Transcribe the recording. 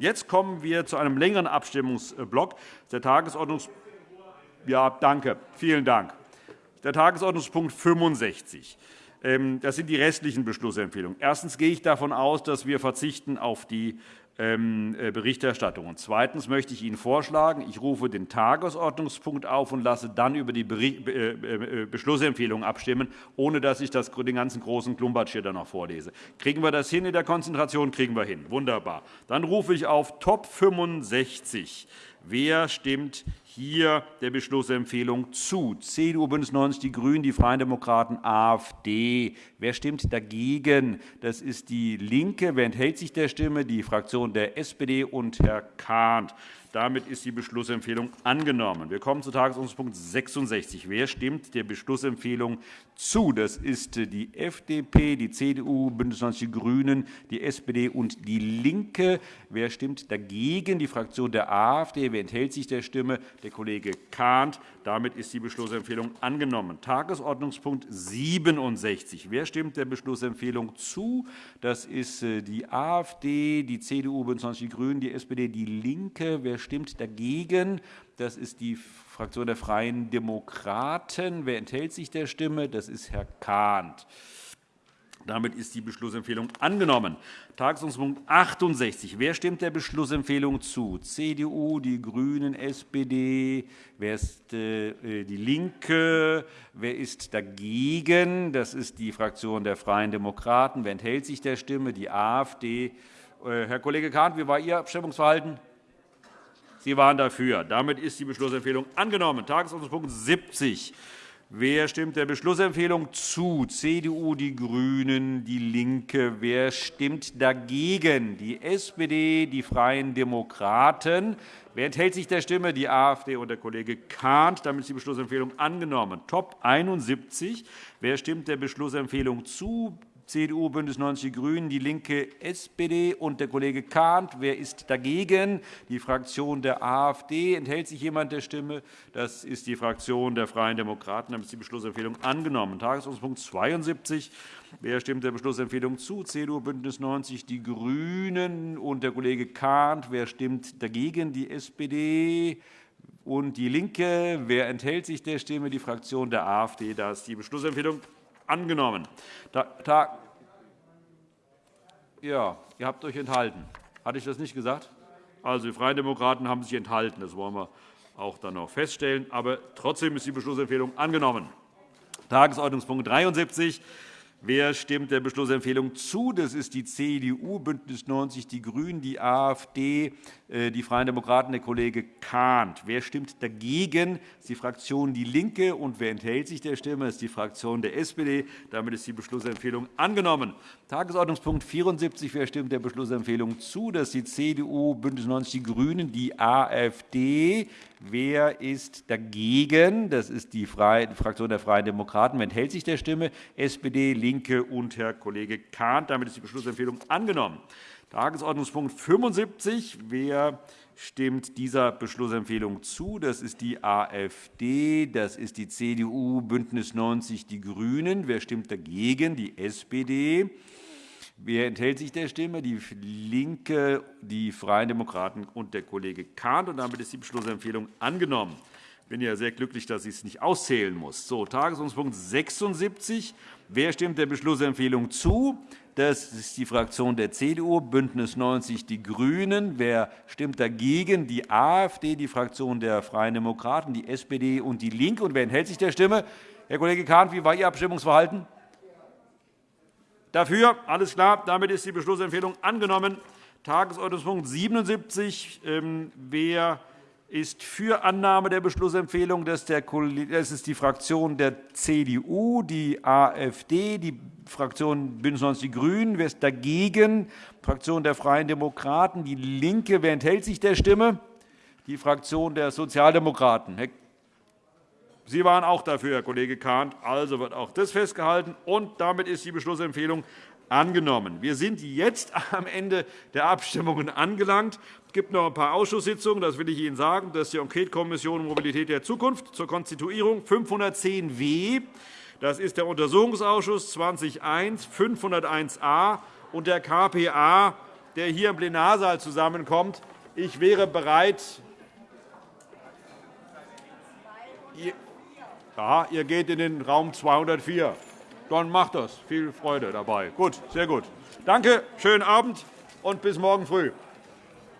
Jetzt kommen wir zu einem längeren Abstimmungsblock. Der Tagesordnungspunkt ja, danke. Vielen Dank. Der Tagesordnungspunkt 65. Ähm, das sind die restlichen Beschlussempfehlungen. Erstens gehe ich davon aus, dass wir verzichten auf die Berichterstattung. Und zweitens möchte ich Ihnen vorschlagen, ich rufe den Tagesordnungspunkt auf und lasse dann über die äh, äh, Beschlussempfehlung abstimmen, ohne dass ich den ganzen großen Klumpatsch hier noch vorlese. Kriegen wir das hin in der Konzentration? Kriegen wir hin. Wunderbar. Dann rufe ich auf Top 65. Wer stimmt hier der Beschlussempfehlung zu. CDU, BÜNDNIS 90 die GRÜNEN, die Freien Demokraten, AfD. Wer stimmt dagegen? Das ist DIE LINKE. Wer enthält sich der Stimme? Die Fraktion der SPD und Herr Kahnt. Damit ist die Beschlussempfehlung angenommen. Wir kommen zu Tagesordnungspunkt 66. Wer stimmt der Beschlussempfehlung zu? Das ist die FDP, die CDU, BÜNDNIS 90 die GRÜNEN, die SPD und DIE LINKE. Wer stimmt dagegen? Die Fraktion der AfD. Wer enthält sich der Stimme? Der Kollege Kahnt. Damit ist die Beschlussempfehlung angenommen. Tagesordnungspunkt 67. Wer stimmt der Beschlussempfehlung zu? Das ist äh, die AfD, die CDU, BÜNDNIS 90 die GRÜNEN, die SPD, DIE LINKE. Wer stimmt dagegen? Das ist die Fraktion der Freien Demokraten. Wer enthält sich der Stimme? Das ist Herr Kahnt. Damit ist die Beschlussempfehlung angenommen. Tagesordnungspunkt 68. Wer stimmt der Beschlussempfehlung zu? CDU, die GRÜNEN, SPD, wer ist äh, die LINKE, wer ist dagegen? Das ist die Fraktion der Freien Demokraten. Wer enthält sich der Stimme? Die AfD. Äh, Herr Kollege Kahnt, wie war Ihr Abstimmungsverhalten? Sie waren dafür. Damit ist die Beschlussempfehlung angenommen. Tagesordnungspunkt 70. Wer stimmt der Beschlussempfehlung zu? CDU, die GRÜNEN, DIE LINKE. Wer stimmt dagegen? Die SPD, die Freien Demokraten. Wer enthält sich der Stimme? Die AfD und der Kollege Kahnt. Damit ist die Beschlussempfehlung angenommen. Top 71. Wer stimmt der Beschlussempfehlung zu? CDU, BÜNDNIS 90 die GRÜNEN, DIE LINKE, SPD und der Kollege Kahnt. Wer ist dagegen? Die Fraktion der AfD. Enthält sich jemand der Stimme? Das ist die Fraktion der Freien Demokraten. Damit ist die Beschlussempfehlung angenommen. Tagesordnungspunkt 72. Wer stimmt der Beschlussempfehlung zu? CDU, BÜNDNIS 90 die GRÜNEN und der Kollege Kahnt. Wer stimmt dagegen? Die SPD und DIE LINKE. Wer enthält sich der Stimme? Die Fraktion der AfD. Da ist die Beschlussempfehlung angenommen. Da, ja, ihr habt euch enthalten. Hatte ich das nicht gesagt? Also, die Freien Demokraten haben sich enthalten. Das wollen wir auch dann noch feststellen. Aber trotzdem ist die Beschlussempfehlung angenommen. Tagesordnungspunkt 73 Wer stimmt der Beschlussempfehlung zu? Das ist die CDU, BÜNDNIS 90 die GRÜNEN, die AfD, äh, die Freien Demokraten, der Kollege Kahnt. Wer stimmt dagegen? Das ist die Fraktion DIE LINKE. Und wer enthält sich der Stimme? Das ist die Fraktion der SPD. Damit ist die Beschlussempfehlung angenommen. Tagesordnungspunkt 74. Wer stimmt der Beschlussempfehlung zu? Das ist die CDU, BÜNDNIS 90 die GRÜNEN, die AfD. Wer ist dagegen? Das ist die Fraktion der Freien Demokraten. Wer enthält sich der Stimme? SPD, LINKE und Herr Kollege Kahnt. Damit ist die Beschlussempfehlung angenommen. Tagesordnungspunkt 75. Wer stimmt dieser Beschlussempfehlung zu? Das ist die AfD, das ist die CDU, BÜNDNIS 90 die GRÜNEN. Wer stimmt dagegen? Die SPD. Wer enthält sich der Stimme? Die LINKE, die Freien Demokraten und der Kollege Kahnt. Und damit ist die Beschlussempfehlung angenommen. Ich bin ja sehr glücklich, dass ich es nicht auszählen muss. So, Tagesordnungspunkt 76. Wer stimmt der Beschlussempfehlung zu? Das ist die Fraktion der CDU, BÜNDNIS 90 die GRÜNEN. Wer stimmt dagegen? Die AfD, die Fraktion der Freien Demokraten, die SPD und DIE LINKE. Und wer enthält sich der Stimme? Herr Kollege Kahnt, wie war Ihr Abstimmungsverhalten? Dafür? Alles klar. Damit ist die Beschlussempfehlung angenommen. Tagesordnungspunkt 77. Ähm, wer ist für Annahme der Beschlussempfehlung? Das ist die Fraktion der CDU, die AfD, die Fraktion BÜNDNIS 90 die GRÜNEN. Wer ist dagegen? Die Fraktion der Freien Demokraten, DIE LINKE. Wer enthält sich der Stimme? Die Fraktion der Sozialdemokraten. Sie waren auch dafür, Herr Kollege Kahnt. Also wird auch das festgehalten. Und damit ist die Beschlussempfehlung angenommen. Wir sind jetzt am Ende der Abstimmungen angelangt. Es gibt noch ein paar Ausschusssitzungen, das will ich Ihnen sagen. Das ist die Enquetekommission Mobilität der Zukunft zur Konstituierung 510w. Das ist der Untersuchungsausschuss 20.1, 501a und der KPA der hier im Plenarsaal zusammenkommt. Ich wäre bereit, ja, ihr geht in den Raum 204. Dann macht das. Viel Freude dabei. Gut, sehr gut. Danke, schönen Abend und bis morgen früh.